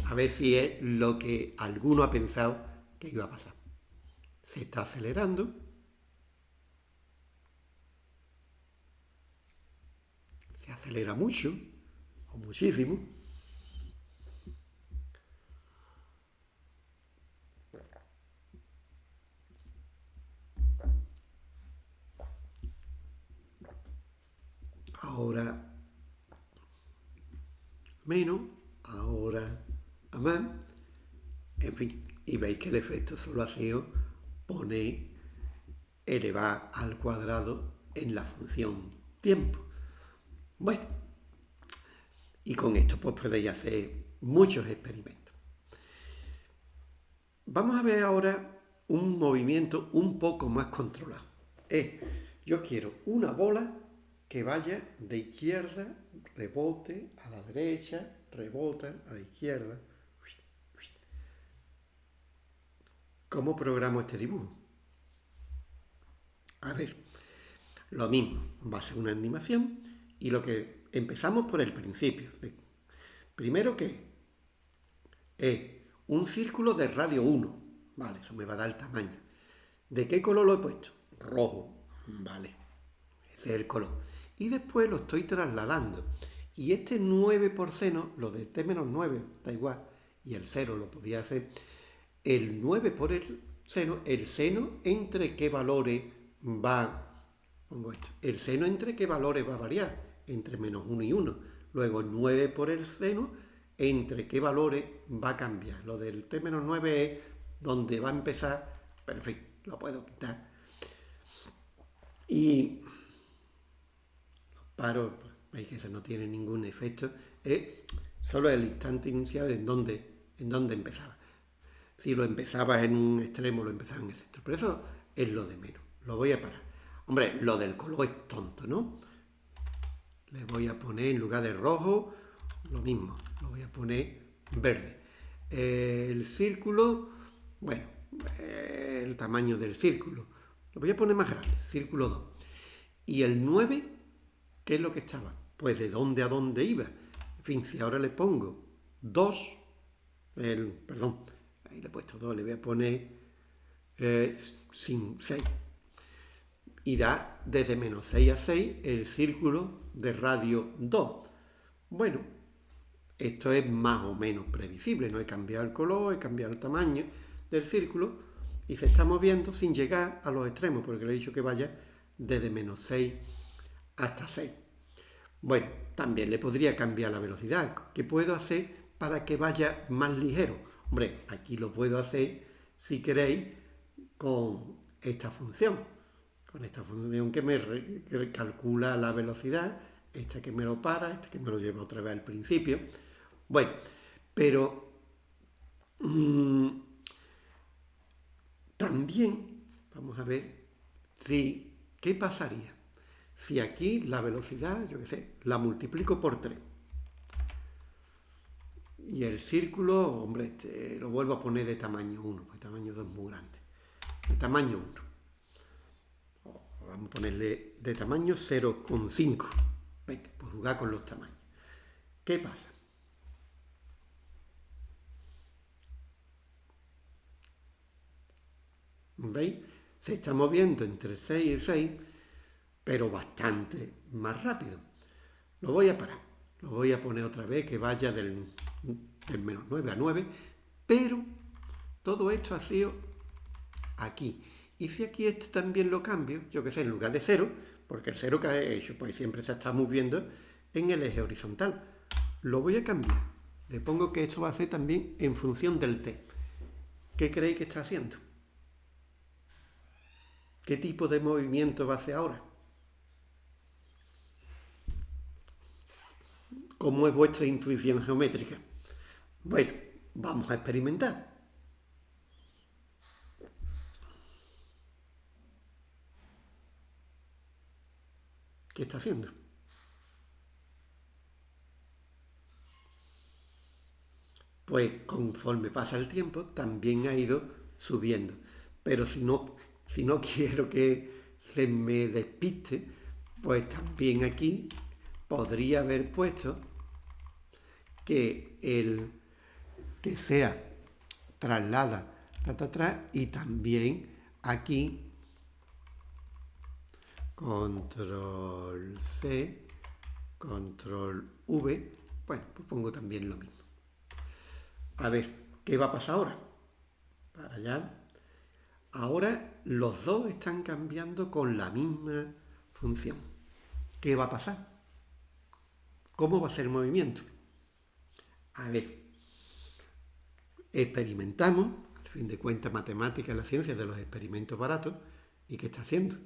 a ver si es lo que alguno ha pensado que iba a pasar. Se está acelerando. Se acelera mucho, o muchísimo. ahora menos, ahora más, en fin, y veis que el efecto solo ha sido poner elevar al cuadrado en la función tiempo. Bueno, y con esto pues podéis hacer muchos experimentos. Vamos a ver ahora un movimiento un poco más controlado. Es, yo quiero una bola que vaya de izquierda, rebote a la derecha, rebota a la izquierda. ¿Cómo programo este dibujo? A ver, lo mismo, va a ser una animación y lo que empezamos por el principio. Primero que es un círculo de radio 1, vale, eso me va a dar el tamaño. ¿De qué color lo he puesto? Rojo, vale, ese es el color y después lo estoy trasladando. Y este 9 por seno, lo de t menos 9, da igual, y el 0 lo podía hacer, el 9 por el seno, el seno entre qué valores va, pongo esto. El seno entre qué valores va a variar, entre menos 1 y 1. Luego 9 por el seno, entre qué valores va a cambiar. Lo del t menos 9 es donde va a empezar, pero en fin, lo puedo quitar. Y los paros, veis que eso no tiene ningún efecto, es solo el instante inicial en donde, en donde empezaba. Si lo empezabas en un extremo, lo empezaba en el centro. Pero eso es lo de menos. Lo voy a parar. Hombre, lo del color es tonto, ¿no? Le voy a poner en lugar de rojo, lo mismo. Lo voy a poner verde. El círculo, bueno, el tamaño del círculo. Lo voy a poner más grande, círculo 2. Y el 9, ¿qué es lo que estaba? Pues de dónde a dónde iba. En fin, si ahora le pongo 2, el, perdón, ahí le he puesto 2, le voy a poner eh, 6. Irá desde menos 6 a 6 el círculo de radio 2. Bueno, esto es más o menos previsible, no he cambiado el color, he cambiado el tamaño del círculo y se está moviendo sin llegar a los extremos, porque le he dicho que vaya desde menos 6 hasta 6. Bueno, también le podría cambiar la velocidad. ¿Qué puedo hacer para que vaya más ligero? Hombre, aquí lo puedo hacer, si queréis, con esta función. Con esta función que me calcula la velocidad, esta que me lo para, esta que me lo lleva otra vez al principio. Bueno, pero mmm, también vamos a ver si, qué pasaría si aquí la velocidad, yo qué sé, la multiplico por 3. Y el círculo, hombre, este, lo vuelvo a poner de tamaño 1, porque tamaño 2 es muy grande. De tamaño 1. Vamos a ponerle de tamaño 0,5. Venga, por jugar con los tamaños. ¿Qué pasa? ¿Veis? Se está moviendo entre 6 y 6 pero bastante más rápido. Lo voy a parar, lo voy a poner otra vez que vaya del, menos 9 a 9, pero todo esto ha sido aquí. Y si aquí este también lo cambio, yo que sé, en lugar de 0, porque el 0 que he hecho, pues siempre se está moviendo en el eje horizontal. Lo voy a cambiar. Le pongo que esto va a ser también en función del t. ¿Qué creéis que está haciendo? ¿Qué tipo de movimiento va a hacer ahora? ¿Cómo es vuestra intuición geométrica? Bueno, vamos a experimentar. ¿Qué está haciendo? Pues conforme pasa el tiempo, también ha ido subiendo. Pero si no, si no quiero que se me despiste, pues también aquí podría haber puesto que el que sea traslada atrás y también aquí control C control V bueno pues pongo también lo mismo. A ver qué va a pasar ahora para allá. Ahora los dos están cambiando con la misma función. ¿qué va a pasar? ¿cómo va a ser el movimiento? A ver, experimentamos, al fin de cuentas, matemáticas, la ciencia de los experimentos baratos, ¿y qué está haciendo?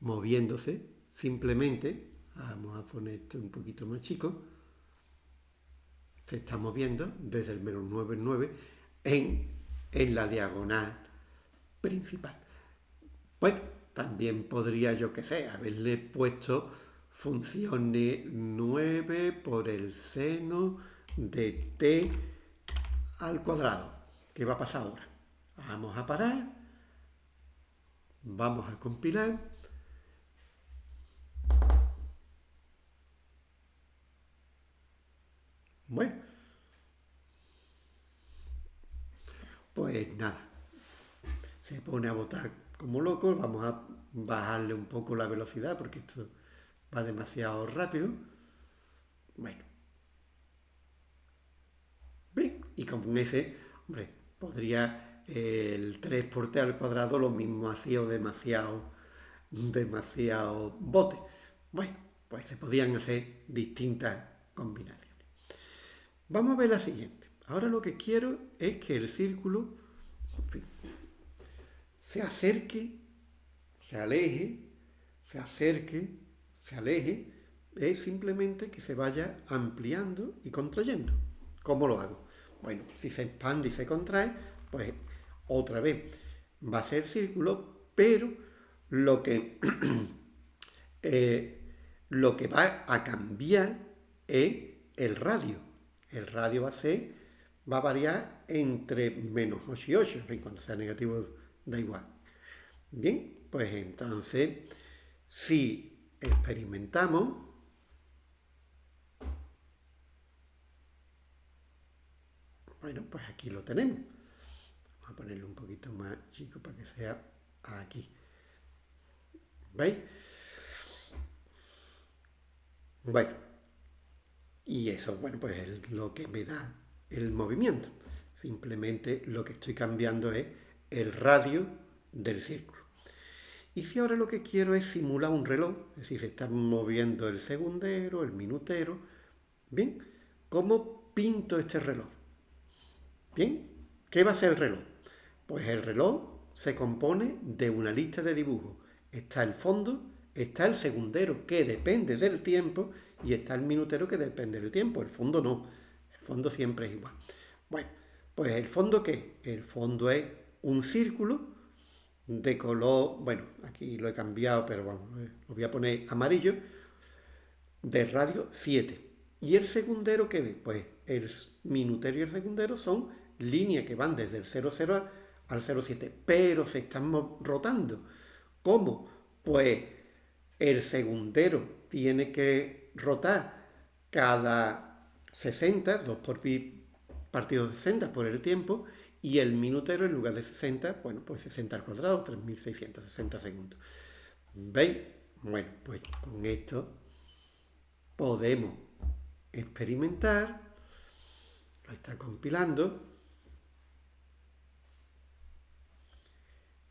Moviéndose simplemente, vamos a poner esto un poquito más chico, se está moviendo desde el menos 9 en 9 en, en la diagonal principal. Bueno, también podría, yo que sé, haberle puesto función de 9 por el seno de t al cuadrado. ¿Qué va a pasar ahora? Vamos a parar, vamos a compilar. Bueno, pues nada, se pone a botar como loco, vamos a bajarle un poco la velocidad porque esto va demasiado rápido. Bueno. Y con ese, hombre, podría el 3 por t al cuadrado lo mismo ha sido demasiado demasiado bote. Bueno, pues se podían hacer distintas combinaciones. Vamos a ver la siguiente. Ahora lo que quiero es que el círculo se acerque, se aleje, se acerque, se aleje, es simplemente que se vaya ampliando y contrayendo. ¿Cómo lo hago? Bueno, si se expande y se contrae, pues otra vez va a ser círculo, pero lo que, eh, lo que va a cambiar es el radio. El radio va a ser, va a variar entre menos 8 y 8, en cuando sea negativo da igual. Bien, pues entonces, si experimentamos, bueno, pues aquí lo tenemos. Vamos a ponerlo un poquito más chico para que sea aquí. ¿Veis? Bueno, y eso, bueno, pues es lo que me da el movimiento. Simplemente lo que estoy cambiando es el radio del círculo. Y si ahora lo que quiero es simular un reloj, es decir, se está moviendo el segundero, el minutero, ¿bien? ¿Cómo pinto este reloj? ¿Bien? ¿Qué va a ser el reloj? Pues el reloj se compone de una lista de dibujos. Está el fondo, está el segundero que depende del tiempo y está el minutero que depende del tiempo. El fondo no, el fondo siempre es igual. Bueno, pues el fondo qué? El fondo es un círculo de color, bueno, aquí lo he cambiado, pero bueno, eh, lo voy a poner amarillo, de radio 7. ¿Y el segundero qué ve? Pues el minutero y el segundero son líneas que van desde el 00 al 07, pero se están rotando. ¿Cómo? Pues el segundero tiene que rotar cada 60, 2 por pi partido de 60 por el tiempo, y el minutero en lugar de 60, bueno, pues 60 al cuadrado, 3660 segundos. ¿Veis? Bueno, pues con esto podemos experimentar, lo está compilando,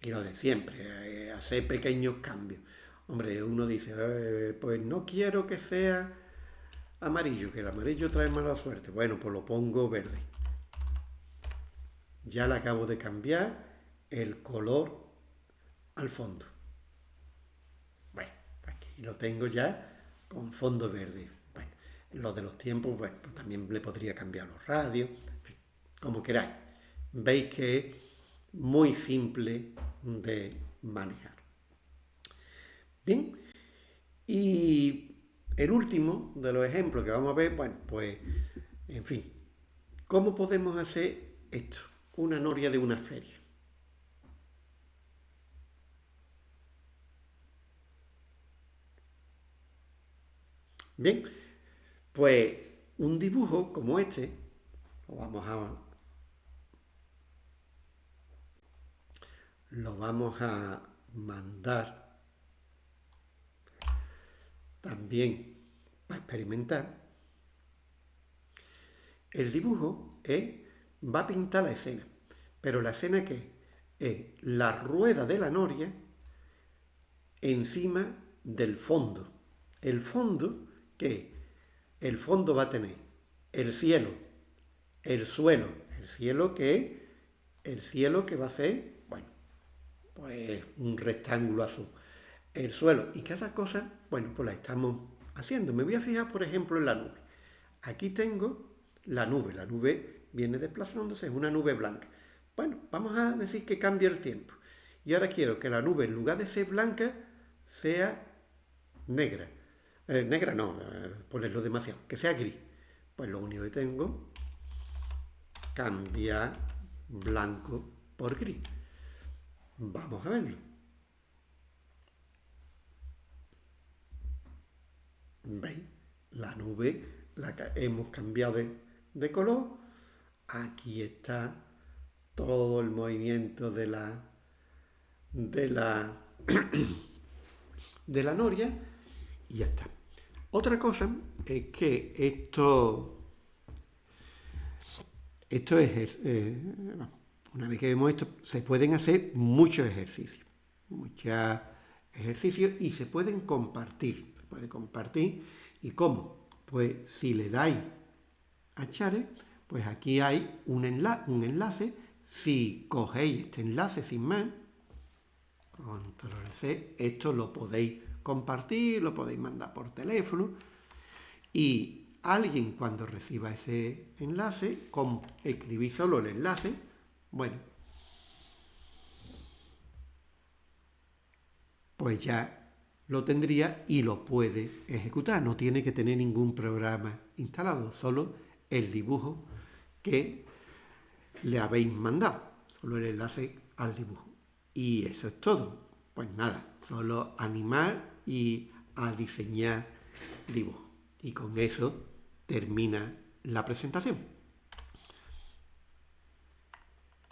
y lo de siempre, eh, hacer pequeños cambios. Hombre, uno dice, eh, pues no quiero que sea amarillo, que el amarillo trae mala suerte. Bueno, pues lo pongo verde ya le acabo de cambiar el color al fondo. Bueno, aquí lo tengo ya con fondo verde. Bueno, lo de los tiempos, bueno, pues también le podría cambiar los radios, como queráis. Veis que muy simple de manejar. Bien, y el último de los ejemplos que vamos a ver, bueno, pues, en fin, ¿cómo podemos hacer esto? una noria de una feria. Bien, pues un dibujo como este, lo vamos a, lo vamos a mandar también para experimentar. El dibujo es va a pintar la escena. Pero la escena que es la rueda de la noria encima del fondo. El fondo que el fondo va a tener el cielo, el suelo, el cielo que el cielo que va a ser, pues un rectángulo azul. El suelo y cada cosa, bueno, pues la estamos haciendo. Me voy a fijar, por ejemplo, en la nube. Aquí tengo la nube, la nube viene desplazándose, es una nube blanca. Bueno, vamos a decir que cambia el tiempo. Y ahora quiero que la nube, en lugar de ser blanca, sea negra. Eh, negra no, eh, ponerlo demasiado, que sea gris. Pues lo único que tengo, cambiar blanco por gris. Vamos a verlo. ¿Veis? La nube la hemos cambiado de, de color aquí está todo el movimiento de la de la de la noria y ya está. Otra cosa es que esto esto es eh, una vez que vemos esto se pueden hacer muchos ejercicios, muchas ejercicios y se pueden compartir. Se puede compartir. ¿Y cómo? Pues si le dais a Chare, pues aquí hay un, un enlace. Si cogéis este enlace sin más, control C, esto lo podéis compartir, lo podéis mandar por teléfono y alguien cuando reciba ese enlace, con, escribí solo el enlace, bueno, pues ya lo tendría y lo puede ejecutar. No tiene que tener ningún programa instalado, solo el dibujo que le habéis mandado, solo el enlace al dibujo. Y eso es todo. Pues nada, solo animar y a diseñar dibujo. Y con eso termina la presentación.